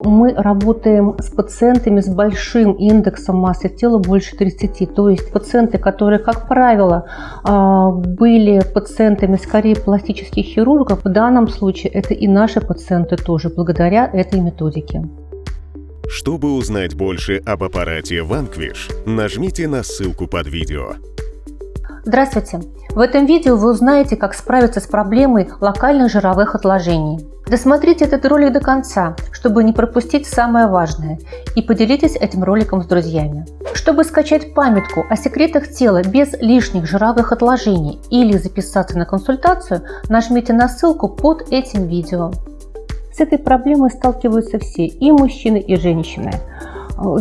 Мы работаем с пациентами с большим индексом массы тела больше 30. То есть пациенты, которые, как правило, а, были пациентами скорее пластических хирургов, в данном случае это и наши пациенты тоже, благодаря этой методике. Чтобы узнать больше об аппарате Vanquish, нажмите на ссылку под видео. Здравствуйте! В этом видео вы узнаете, как справиться с проблемой локальных жировых отложений. Досмотрите этот ролик до конца, чтобы не пропустить самое важное, и поделитесь этим роликом с друзьями. Чтобы скачать памятку о секретах тела без лишних жировых отложений или записаться на консультацию, нажмите на ссылку под этим видео. С этой проблемой сталкиваются все, и мужчины, и женщины.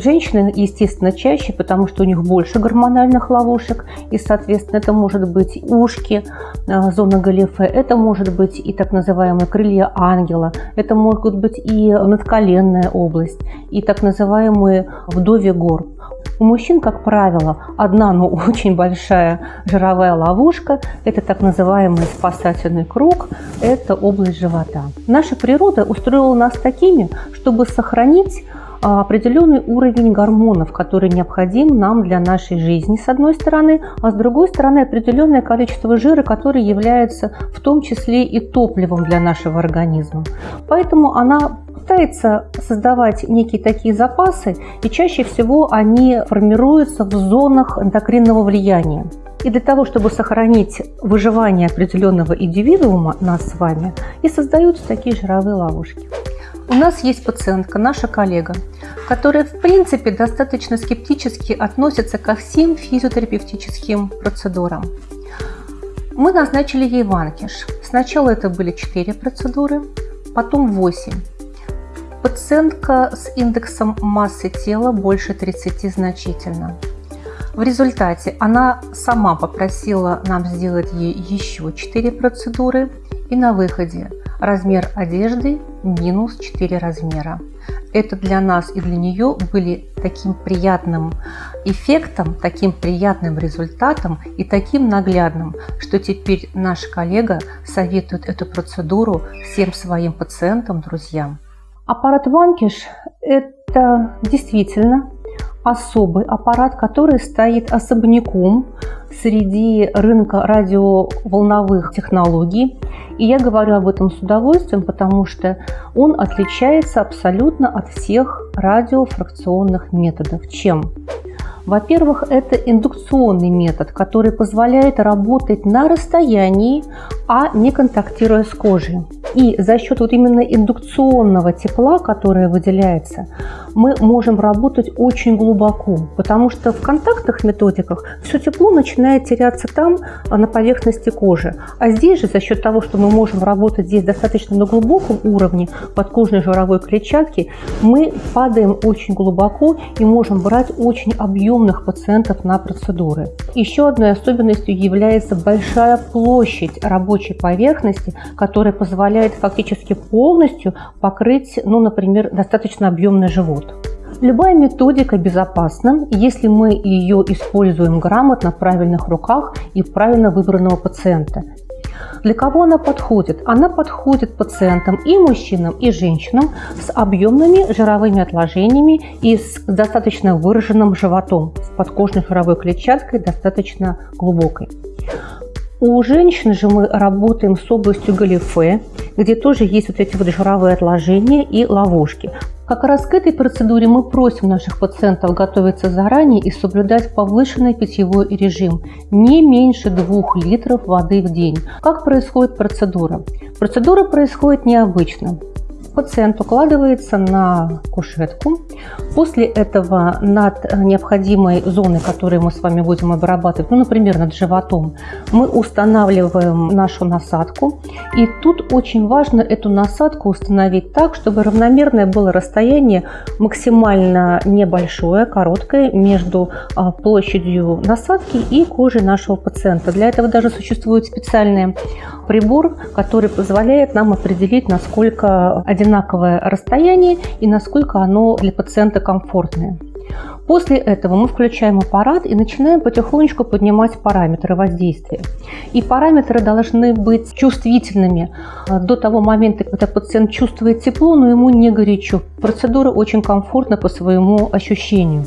Женщины, естественно, чаще, потому что у них больше гормональных ловушек, и, соответственно, это может быть ушки, э, зона галифе, это может быть и так называемые крылья ангела, это могут быть и надколенная область, и так называемые вдовья гор. У мужчин, как правило, одна, но очень большая жировая ловушка – это так называемый спасательный круг, это область живота. Наша природа устроила нас такими, чтобы сохранить определенный уровень гормонов, который необходим нам для нашей жизни, с одной стороны, а с другой стороны определенное количество жира, который является в том числе и топливом для нашего организма. Поэтому она пытается создавать некие такие запасы, и чаще всего они формируются в зонах эндокринного влияния. И для того, чтобы сохранить выживание определенного индивидуума, нас с вами, и создаются такие жировые ловушки. У нас есть пациентка, наша коллега, которая в принципе достаточно скептически относится ко всем физиотерапевтическим процедурам. Мы назначили ей ванкиш. Сначала это были 4 процедуры, потом 8. Пациентка с индексом массы тела больше 30 значительно. В результате она сама попросила нам сделать ей еще 4 процедуры и на выходе размер одежды минус 4 размера. Это для нас и для нее были таким приятным эффектом, таким приятным результатом и таким наглядным, что теперь наш коллега советует эту процедуру всем своим пациентам, друзьям. Аппарат Ванкиш – это действительно особый аппарат, который стоит особняком среди рынка радиоволновых технологий. И я говорю об этом с удовольствием, потому что он отличается абсолютно от всех радиофракционных методов. Чем? Во-первых, это индукционный метод, который позволяет работать на расстоянии, а не контактируя с кожей. И за счет вот именно индукционного тепла, которое выделяется, мы можем работать очень глубоко, потому что в контактных методиках все тепло начинает теряться там, а, на поверхности кожи. А здесь же за счет того, что мы можем работать здесь достаточно на глубоком уровне подкожной жировой клетчатки, мы падаем очень глубоко и можем брать очень объемные приемных пациентов на процедуры. Еще одной особенностью является большая площадь рабочей поверхности, которая позволяет фактически полностью покрыть, ну, например, достаточно объемный живот. Любая методика безопасна, если мы ее используем грамотно, в правильных руках и правильно выбранного пациента. Для кого она подходит? Она подходит пациентам и мужчинам, и женщинам с объемными жировыми отложениями и с достаточно выраженным животом, с подкожной жировой клетчаткой достаточно глубокой. У женщин же мы работаем с областью галифе, где тоже есть вот эти вот жировые отложения и ловушки. Как раз к этой процедуре мы просим наших пациентов готовиться заранее и соблюдать повышенный питьевой режим, не меньше 2 литров воды в день. Как происходит процедура? Процедура происходит необычно пациент укладывается на кушетку. После этого над необходимой зоной, которую мы с вами будем обрабатывать, ну, например, над животом, мы устанавливаем нашу насадку. И тут очень важно эту насадку установить так, чтобы равномерное было расстояние максимально небольшое, короткое между а, площадью насадки и кожей нашего пациента. Для этого даже существует специальный прибор, который позволяет нам определить, насколько один одинаковое расстояние и насколько оно для пациента комфортное. После этого мы включаем аппарат и начинаем потихонечку поднимать параметры воздействия. И параметры должны быть чувствительными э, до того момента, когда пациент чувствует тепло, но ему не горячо. Процедура очень комфортна по своему ощущению.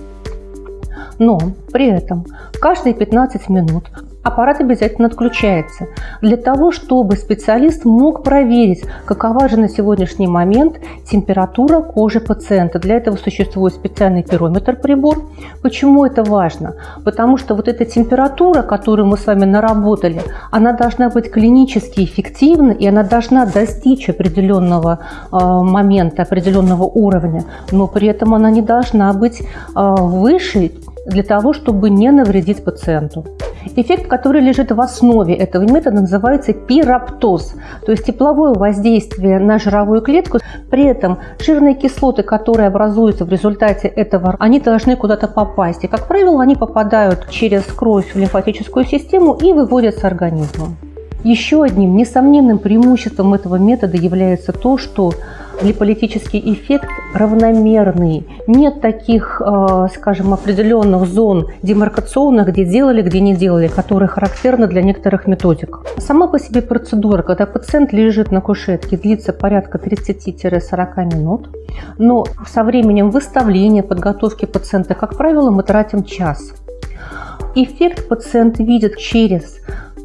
Но при этом каждые 15 минут аппарат обязательно отключается для того, чтобы специалист мог проверить, какова же на сегодняшний момент температура кожи пациента. Для этого существует специальный пирометр прибор. Почему это важно? Потому что вот эта температура, которую мы с вами наработали, она должна быть клинически эффективна и она должна достичь определенного э, момента, определенного уровня, но при этом она не должна быть э, выше для того, чтобы не навредить пациенту. Эффект, который лежит в основе этого метода, называется пироптоз, то есть тепловое воздействие на жировую клетку. При этом жирные кислоты, которые образуются в результате этого, они должны куда-то попасть. И, как правило, они попадают через кровь в лимфатическую систему и выводятся организмом. Еще одним несомненным преимуществом этого метода является то, что липолитический эффект равномерный. Нет таких, э, скажем, определенных зон демаркационных, где делали, где не делали, которые характерны для некоторых методик. Сама по себе процедура, когда пациент лежит на кушетке, длится порядка 30-40 минут. Но со временем выставления, подготовки пациента, как правило, мы тратим час. Эффект пациент видит через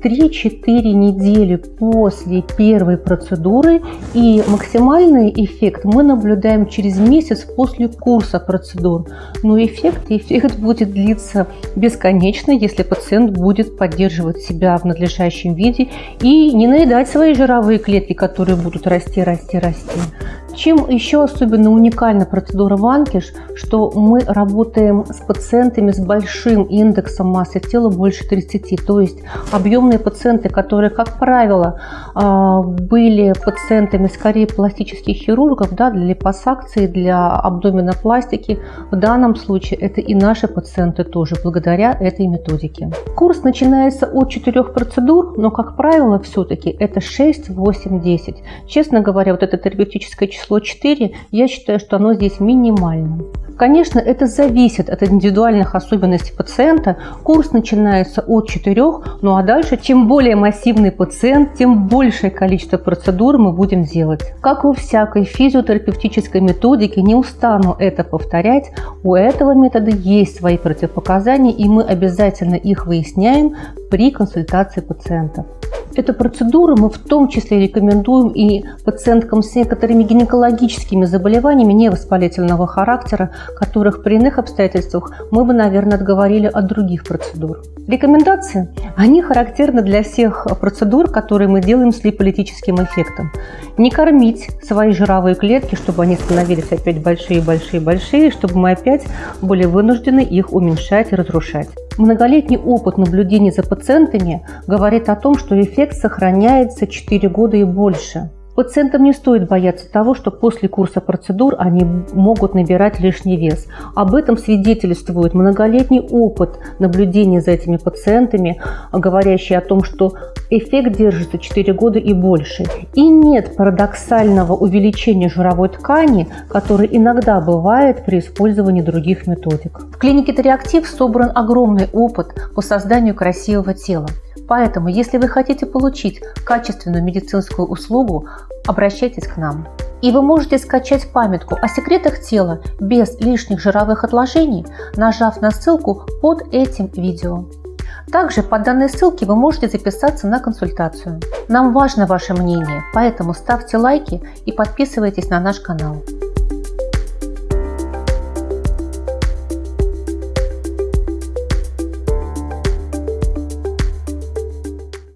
3-4 недели после первой процедуры и максимальный эффект мы наблюдаем через месяц после курса процедур. Но эффект, эффект будет длиться бесконечно, если пациент будет поддерживать себя в надлежащем виде и не наедать свои жировые клетки, которые будут расти, расти, расти. Чем еще особенно уникальна процедура Ванкиш, что мы работаем с пациентами с большим индексом массы тела больше 30, то есть объемные пациенты, которые, как правило, а, были пациентами скорее пластических хирургов да, для липосакции, для абдоминопластики. В данном случае это и наши пациенты тоже, благодаря этой методике. Курс начинается от 4 процедур, но, как правило, все-таки это 6, 8, 10. Честно говоря, вот это терапевтическое число число 4, я считаю, что оно здесь минимальным. Конечно, это зависит от индивидуальных особенностей пациента. Курс начинается от 4, ну а дальше, чем более массивный пациент, тем большее количество процедур мы будем делать. Как у всякой физиотерапевтической методики, не устану это повторять, у этого метода есть свои противопоказания, и мы обязательно их выясняем при консультации пациентов. Эту процедуру мы в том числе рекомендуем и пациенткам с некоторыми гинекологическими заболеваниями невоспалительного характера, которых при иных обстоятельствах мы бы, наверное, отговорили от других процедур. Рекомендации, они характерны для всех процедур, которые мы делаем с липолитическим эффектом. Не кормить свои жировые клетки, чтобы они становились опять большие-большие-большие, чтобы мы опять были вынуждены их уменьшать и разрушать. Многолетний опыт наблюдений за пациентами говорит о том, что эффект сохраняется 4 года и больше. Пациентам не стоит бояться того, что после курса процедур они могут набирать лишний вес. Об этом свидетельствует многолетний опыт наблюдения за этими пациентами, говорящий о том, что эффект держится 4 года и больше. И нет парадоксального увеличения жировой ткани, который иногда бывает при использовании других методик. В клинике Тореактив собран огромный опыт по созданию красивого тела. Поэтому, если вы хотите получить качественную медицинскую услугу, обращайтесь к нам. И вы можете скачать памятку о секретах тела без лишних жировых отложений, нажав на ссылку под этим видео. Также по данной ссылке вы можете записаться на консультацию. Нам важно ваше мнение, поэтому ставьте лайки и подписывайтесь на наш канал.